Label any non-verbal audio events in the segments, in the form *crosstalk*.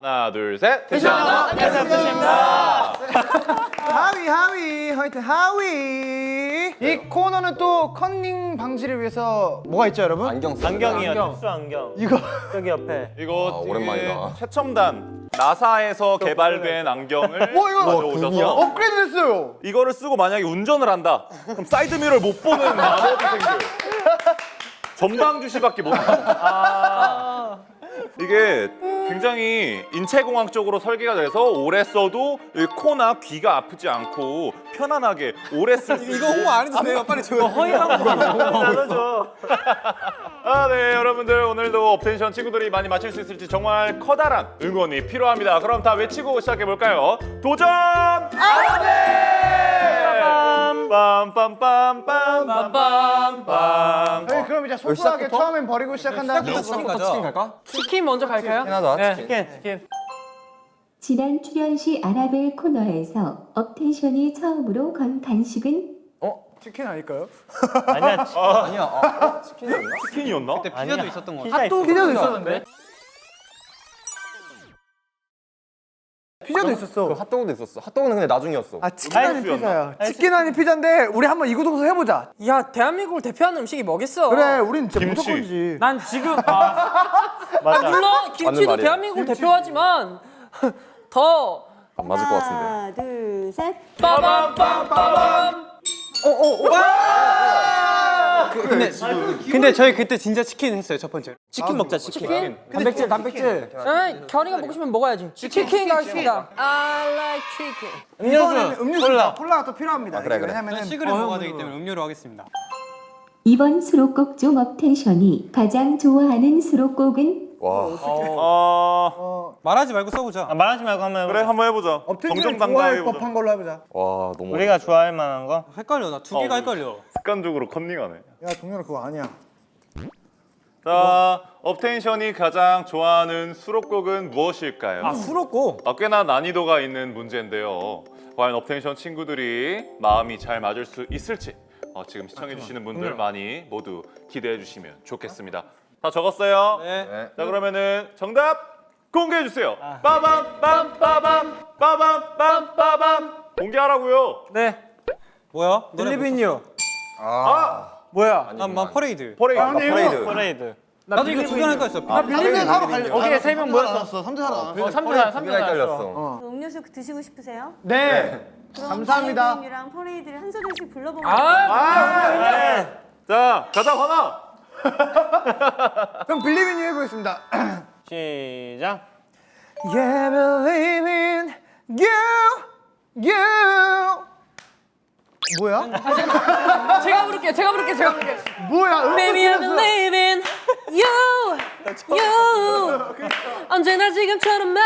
하나 둘셋 텐션업 텐션입니다 하위 하위 화이트 하위 이 코너는 또 컨닝 방지를 위해서 뭐가 있죠 여러분? 안경 쓰 안경이요. 특수 안경. 이거 저기 옆에. 이거 아, 오랜만이다. 최첨단 나사에서 개발된 안경을 뭐 이거 가져오셔서 업그레이드 됐어요 이거를 쓰고 만약에 운전을 한다 그럼 사이드미러를 못 보는 마법이 생겨요 전방 주시밖에 못 아. 이게 굉장히 인체공학 적으로 설계가 돼서 오래 써도 이 코나 귀가 아프지 않고 편안하게 오래 쓸 수 *laughs* 이거 홍보 안 해도 돼요 빨리 줘요 나눠줘. *laughs* *laughs* 아, 네, 여러분들 오늘도 업텐션 친구들이 많이 맞출 수 있을지 정말 커다란 응원이 필요합니다. 그럼 다 외치고 시작해 볼까요? 도전! 아네! 빰빰빰빰빰빰빰. 저희 그럼 이제 소소하게 처음엔 버리고 시작한다 치킨 가자 치킨 갈까? 치킨 먼저 갈까요? 하나 네, 치킨 치킨, 치킨. 지난 출연 시 아라벨 코너에서 업텐션이 처음으로 건 간식은 치킨 아닐까요? 아니야, 치- 아니야 아, 치킨이었나? 치킨이었나? 피자도 있었던 거 피자 있어. 피자도 있었는데 피자도 있었어 핫도그도 있었어 핫도그는 근데 나중이었어 아 치킨 아닌? 피자야 치킨 아닌 피자인데 우리 한번 이구동성 해보자 야 대한민국을 대표하는 음식이 뭐겠어? 그래 우린 진짜 김치. 난 지금 아, 맞아. 물론 맞는 김치도. 대한민국을 대표하지만 *laughs* 더 안 맞을 것 같은데 하나, 둘, 셋. 빠밤빰빠밤 근데 근데 저희 그때 진짜 치킨 했어요 첫 번째. 치킨 먹자, 치킨. 단백질 단백질. 에이, 결이가 먹고 싶으면 먹어야지. 치킨 가겠습니다. I like chicken. 이번에는 음료수 콜라 콜라가 또 필요합니다. 그래, 이게 그래. 왜냐면은 치킨을 먹어야 되기 때문에 음료로 하겠습니다. 이번 수록곡 중 업텐션이 가장 좋아하는 수록곡은? 와. 어... 말하지 말고 써보자. 아, 말하지 말고 한번 그래 해보자. 한번 해보자. 정정당당 좋아할. 법한 걸로 해보자 와 너무 우리가 좋아할 만한 거? 헷갈려 나 두 개가 어. 헷갈려. 습관적으로 컨닝하네. 야 동현아 그거 아니야 자, 업텐션이 가장 좋아하는 수록곡은 무엇일까요? 아 수록곡. 아, 꽤나 난이도가 있는 문제인데요. 과연 업텐션 친구들이 마음이 잘 맞을 수 있을지 어, 지금 시청해주시는 분들 많이 모두 기대해 주시면 좋겠습니다. 다 적었어요? 네. 네. 자 그러면은 정답 공개해 주세요. 빠밤 빰 빠밤 빠밤 빰 빠밤 공개하라고요. 네. 뭐야? 릴리빈요. 아 뭐야? 난만 퍼레이드. 퍼레이드. 아, 퍼레이드 퍼레이드. 나도 이거 두개 할까 했어. 아, 빌리는 사러 갈래 거기에 세명 모였어. 나왔어 3대 사러 어, 퍼레이드 3대 두개 헷갈렸어 음료수 드시고 싶으세요? 네 그럼 감사합니다. 비행기랑 퍼레이드를 한 소절씩 불러보면 아자 가자 화나. *laughs* 그럼 빌리빈 해보겠습니다 시작. Yeah, believe in you, you. 뭐야? 제가 부를게요 제가 부를게요 제가 부를게요 뭐야? Baby I believe in you you 언제나 지금처럼만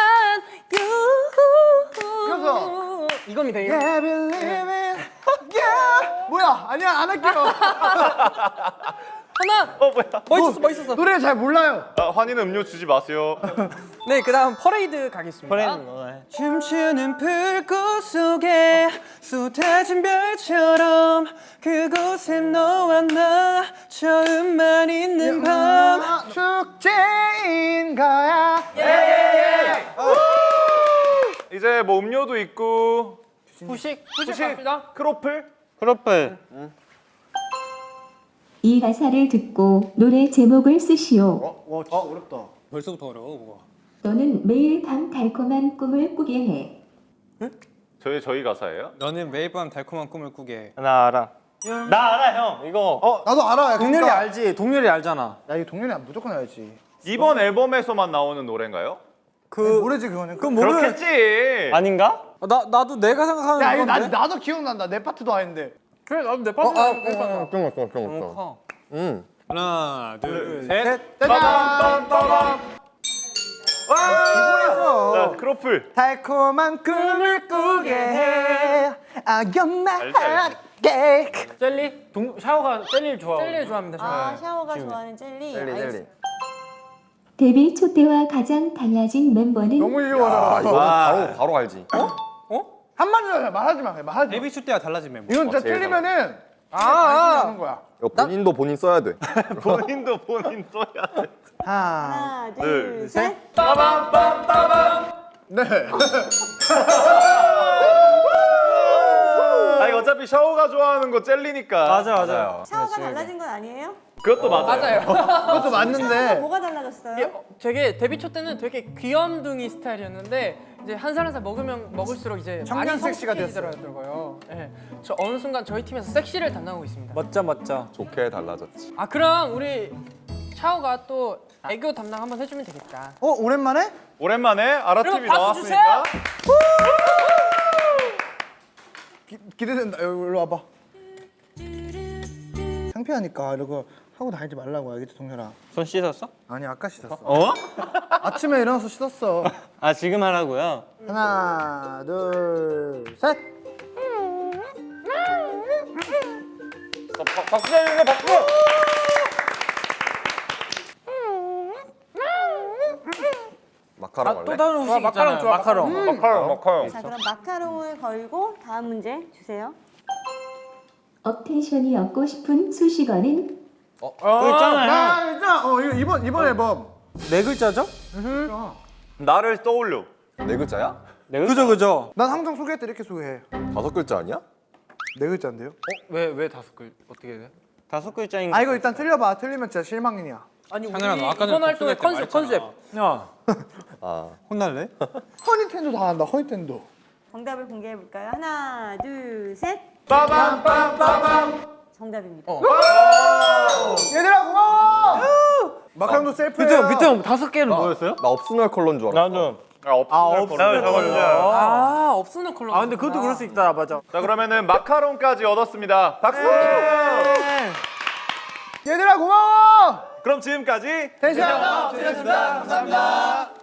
you 이겁니다 이거 Yeah, believe in you. 뭐야? 아니야 안 할게요. 하나 어 뭐야? 멋있었어 멋있었어 노래 잘 몰라요. 아, 환희는 음료 주지 마세요. *laughs* 네 그다음 퍼레이드 가겠습니다 퍼레이드 뭐? 춤추는 불꽃 속에 쏟아진 별처럼 그곳에 너와 나 처음만 있는 밤. 축제인 거야. 이제 뭐 음료도 있고 후식 후식 갑시다 크로플. 크로플. 이 가사를 듣고 노래 제목을 쓰시오. 와 진짜 어렵다. 벌써부터 어려워 뭐가. 너는 매일 밤 달콤한 꿈을 꾸게 해. 저희 저희 가사예요? 너는 매일 밤 달콤한 꿈을 꾸게. 해. 나 알아. 나 알아 형. 이거. 어 나도 알아. 동렬이 알지? 동렬이 알잖아. 야 이거 동현이 무조건 알지. 이번 앨범에서만 나오는 노래인가요? 그 모르지 그거는. 그건 모르. 그렇겠지. 아닌가? 나 나도 내가 생각하는 야 이거 나. 나도 기억난다. 내 파트도 아닌데. 그래 나도 내 어, 파트 아, 어, 그런 거 그런 거 커. 응 하나, 둘, 셋. 셋. 짜잔. 빠밤. 기본에서 자, 크로플. 달콤한 꿈을 꾸게 해. Cake. 젤리? 동, 샤오가 젤리를 좋아하고. 젤리 좋아합니다 저. 아, 샤오가 좋아하는 젤리. 젤리. 젤리 데뷔 초 때와 가장 달라진 멤버는 너무 아. 이거 바로 바로 알지 어? 한마디로 해. 말하지 마. 말하지 마. 데뷔 초 때와 달라진 멤버. 이건 진짜 어, 제일 틀리면은 하는 거야. 이거 본인도 본인 써야 돼. *laughs* 본인도 본인 써야 돼. 하나. 하나, 둘, 둘, 셋. 네. *laughs* 아 이거 어차피 샤오가 좋아하는 거 젤리니까. 맞아 맞아. 샤워가 달라진 건 아니에요? 그것도 맞아요. 맞아요. *laughs* 그것도 맞는데. 뭐가 달라졌어요? 어, 되게 데뷔 초 때는 되게 귀염둥이 스타일이었는데 이제 한 살 한 살 먹으면 먹을수록 이제 청년 섹시가 성숙해지더라고요. 예. 저 어느 순간 저희 팀에서 섹시를 담당하고 있습니다. 멋져 멋져. 좋게 달라졌지. 아 그럼 우리 샤오가 또 애교 담당 한번 해주면 되겠다. 어 오랜만에? 오랜만에 아라TV 나왔으니까. 기, 기대된다. 여기 일로 와봐. 창피하니까 이러고 하고 다니지 말라고 알겠지 동현아. 손 씻었어? 아니 아까 씻었어. 어? 아침에 일어나서 씻었어. 아 지금 하라고요? 하나 둘 셋. 박- 박수 해주세요 박수. 마카롱 할래? 다른 음식 있잖아요. 마카롱. 마카롱 마카롱. 자, 그럼 마카롱을 걸고 다음 문제 주세요. 업텐션이 얻고 싶은 수식어는 그거 있잖아요. 아 일단 어 이거 이번 이번 앨범. 네 글자죠? 나를 떠올려. 네 글자야? 그죠 그죠. 난 항상 소개할 때 이렇게 소개해. 다섯 글자 아니야? 네 글자인데요? 왜왜 다섯 글 어떻게 돼? 다섯 글자인. 아 이거 일단 틀려봐. 틀리면 진짜 실망이야. 아니 우리 장현아, 너 아까 전에 이번 활동의 복수할 때 컨셉 말했잖아. 컨셉. 야아 *laughs* 혼날래? *laughs* 허니텐도 다 한다. 허니텐도. 정답을 공개해 볼까요? 하나, 둘, 셋. 빠밤 빠밤. 정답입니다. 얘들아 고마워. 마카롱도. 밑에 형 밑에 형 다섯 개는 뭐였어요? 나 personal color인 줄 알았어. 나도. 아 personal color. 아 personal color. 아 근데 그것도 그럴 수 있다 맞아. 자 그러면은 마카롱까지 얻었습니다. 박수. 얘들아 고마워. 그럼 지금까지 tension up. 감사합니다.